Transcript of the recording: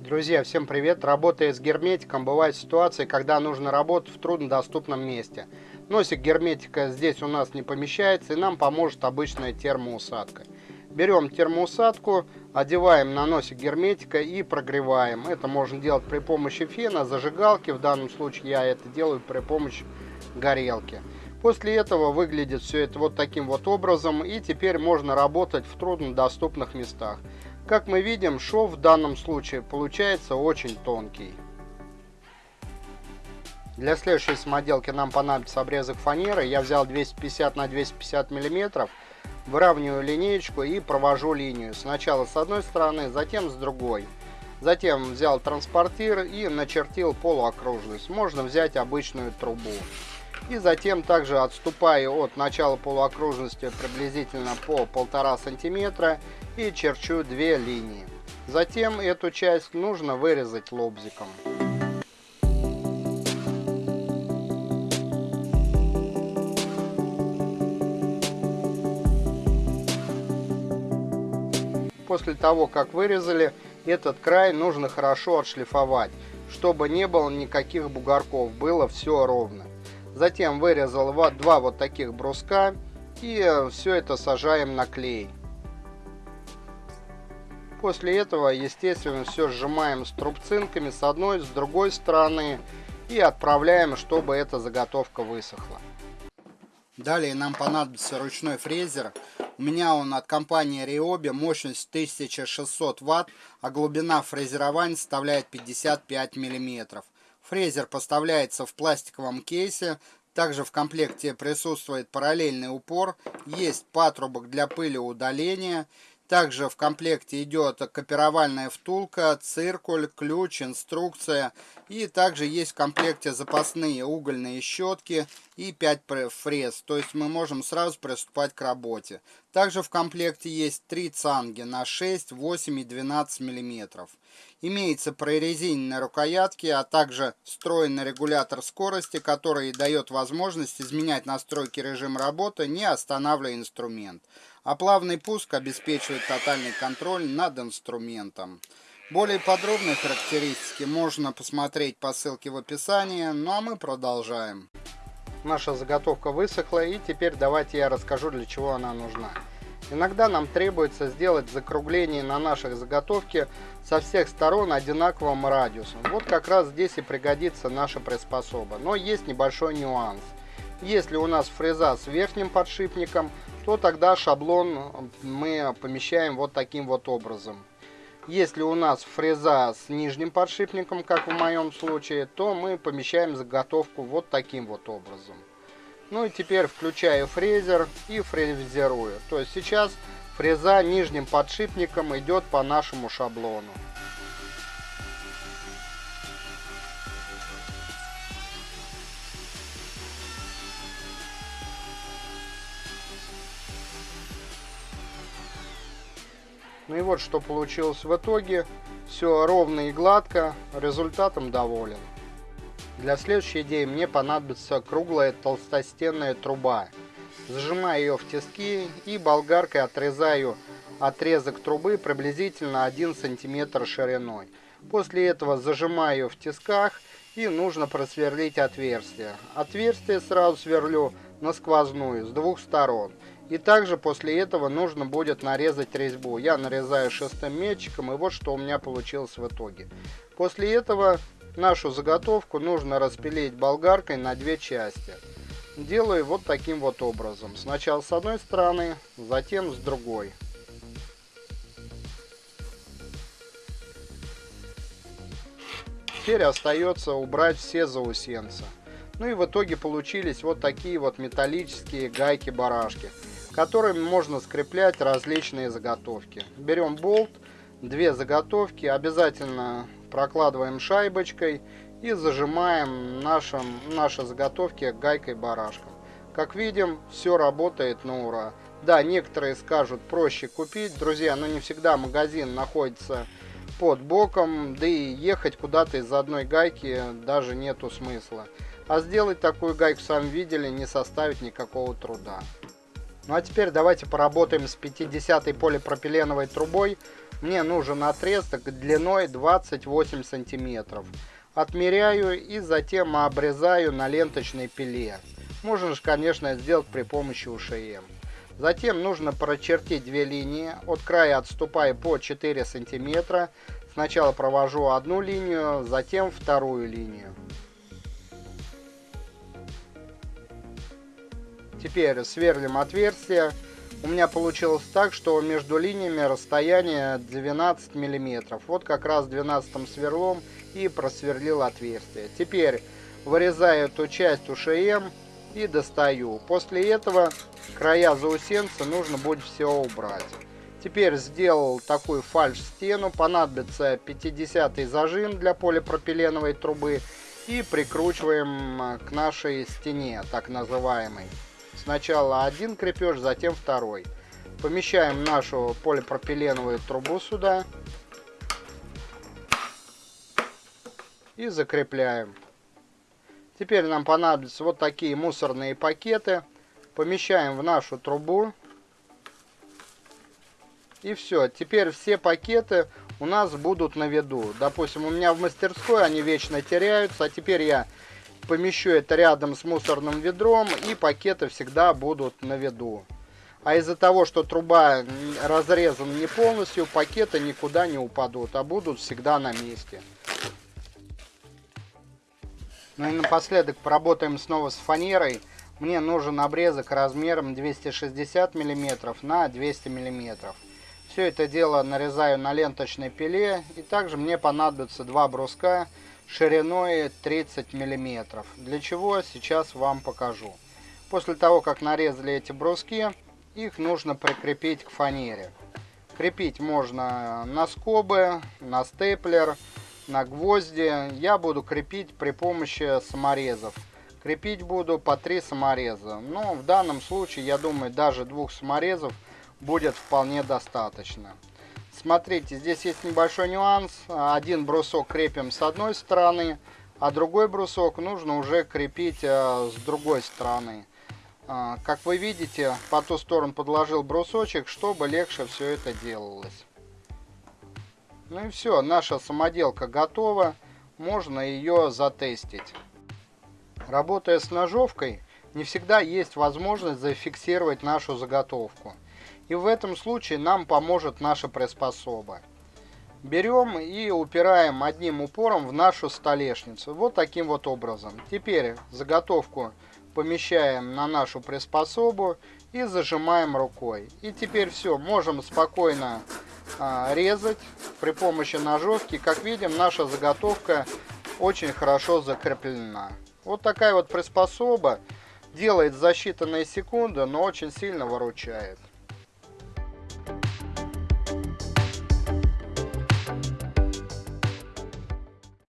Друзья, всем привет! Работая с герметиком, бывают ситуации, когда нужно работать в труднодоступном месте. Носик герметика здесь у нас не помещается, и нам поможет обычная термоусадка. Берем термоусадку, одеваем на носик герметика и прогреваем. Это можно делать при помощи фена, зажигалки, в данном случае я это делаю при помощи горелки. После этого выглядит все это вот таким вот образом, и теперь можно работать в труднодоступных местах. Как мы видим, шов в данном случае получается очень тонкий. Для следующей самоделки нам понадобится обрезок фанеры. Я взял 250 на 250 миллиметров. Выравниваю линеечку и провожу линию. Сначала с одной стороны, затем с другой. Затем взял транспортир и начертил полуокружность. Можно взять обычную трубу. И затем также отступаю от начала полуокружности приблизительно по полтора сантиметра и черчу две линии. Затем эту часть нужно вырезать лобзиком. После того, как вырезали, этот край нужно хорошо отшлифовать, чтобы не было никаких бугорков, было все ровно. Затем вырезал два вот таких бруска и все это сажаем на клей. После этого, естественно, все сжимаем с трубцинками с одной, с другой стороны и отправляем, чтобы эта заготовка высохла. Далее нам понадобится ручной фрезер. У меня он от компании Ryobi, мощность 1600 Вт, а глубина фрезерования составляет 55 мм. Фрезер поставляется в пластиковом кейсе. Также в комплекте присутствует параллельный упор. Есть патрубок для пыли удаления. Также в комплекте идет копировальная втулка, циркуль, ключ, инструкция. И также есть в комплекте запасные угольные щетки и 5 фрез. То есть мы можем сразу приступать к работе. Также в комплекте есть 3 цанги на 6, 8 и 12 мм. Имеется прорезиненные рукоятки, а также встроенный регулятор скорости, который дает возможность изменять настройки режима работы, не останавливая инструмент. А плавный пуск обеспечивает тотальный контроль над инструментом. Более подробные характеристики можно посмотреть по ссылке в описании, ну а мы продолжаем. Наша заготовка высохла и теперь давайте я расскажу для чего она нужна. Иногда нам требуется сделать закругление на наших заготовке со всех сторон одинаковым радиусом. Вот как раз здесь и пригодится наша приспособа. Но есть небольшой нюанс. Если у нас фреза с верхним подшипником, то тогда шаблон мы помещаем вот таким вот образом. Если у нас фреза с нижним подшипником, как в моем случае, то мы помещаем заготовку вот таким вот образом. Ну и теперь включаю фрезер и фрезерую. То есть сейчас фреза нижним подшипником идет по нашему шаблону. Ну и вот что получилось в итоге. Все ровно и гладко, результатом доволен. Для следующей идеи мне понадобится круглая толстостенная труба. Зажимаю ее в тиски и болгаркой отрезаю отрезок трубы приблизительно 1 см шириной. После этого зажимаю в тисках и нужно просверлить отверстие. Отверстие сразу сверлю на сквозную с двух сторон. И также после этого нужно будет нарезать резьбу. Я нарезаю шестым метчиком и вот что у меня получилось в итоге. После этого Нашу заготовку нужно распилить болгаркой на две части. Делаю вот таким вот образом. Сначала с одной стороны, затем с другой. Теперь остается убрать все заусенцы. Ну и в итоге получились вот такие вот металлические гайки-барашки, которыми можно скреплять различные заготовки. Берем болт, две заготовки, обязательно прокладываем шайбочкой и зажимаем нашим, наши заготовки гайкой-барашком. Как видим, все работает на ура. Да, некоторые скажут проще купить, друзья, но не всегда магазин находится под боком, да и ехать куда-то из одной гайки даже нету смысла. А сделать такую гайку, сами видели, не составит никакого труда. Ну а теперь давайте поработаем с 50 полипропиленовой трубой. мне нужен отрезок длиной 28 сантиметров. Отмеряю и затем обрезаю на ленточной пиле. Можно же, конечно, сделать при помощи УШМ. Затем нужно прочертить две линии. От края отступаю по 4 сантиметра. Сначала провожу одну линию, затем вторую линию. Теперь сверлим отверстие. У меня получилось так, что между линиями расстояние 12 миллиметров. Вот как раз 12 сверлом и просверлил отверстие. Теперь вырезаю эту часть УШМ и достаю. После этого края заусенца нужно будет все убрать. Теперь сделал такую фальш-стену. Понадобится 50 зажим для полипропиленовой трубы. И прикручиваем к нашей стене, так называемой. Сначала один крепеж, затем второй. Помещаем нашу полипропиленовую трубу сюда. И закрепляем. Теперь нам понадобятся вот такие мусорные пакеты. Помещаем в нашу трубу. И все. Теперь все пакеты у нас будут на виду. Допустим, у меня в мастерской они вечно теряются. А теперь я помещу это рядом с мусорным ведром. И пакеты всегда будут на виду. А из-за того, что труба разрезана не полностью, пакеты никуда не упадут, а будут всегда на месте. Ну и напоследок поработаем снова с фанерой. Мне нужен обрезок размером 260 мм на 200 мм. Все это дело нарезаю на ленточной пиле. И также мне понадобится два бруска шириной 30 мм. Для чего сейчас вам покажу. После того, как нарезали эти бруски, их нужно прикрепить к фанере. Крепить можно на скобы, на степлер, на гвозди я буду крепить при помощи саморезов. Крепить буду по три самореза. Но в данном случае, я думаю, даже двух саморезов будет вполне достаточно. Смотрите, здесь есть небольшой нюанс. Один брусок крепим с одной стороны, а другой брусок нужно уже крепить э, с другой стороны. Э, как вы видите, по ту сторону подложил брусочек, чтобы легче все это делалось. Ну и все, наша самоделка готова, можно ее затестить. Работая с ножовкой, не всегда есть возможность зафиксировать нашу заготовку. И в этом случае нам поможет наша приспособа. Берем и упираем одним упором в нашу столешницу. Вот таким вот образом. Теперь заготовку помещаем на нашу приспособу и зажимаем рукой. И теперь все, можем спокойно а, резать при помощи ножовки. Как видим, наша заготовка очень хорошо закреплена. Вот такая вот приспособа делает за считанные секунды, но очень сильно выручает.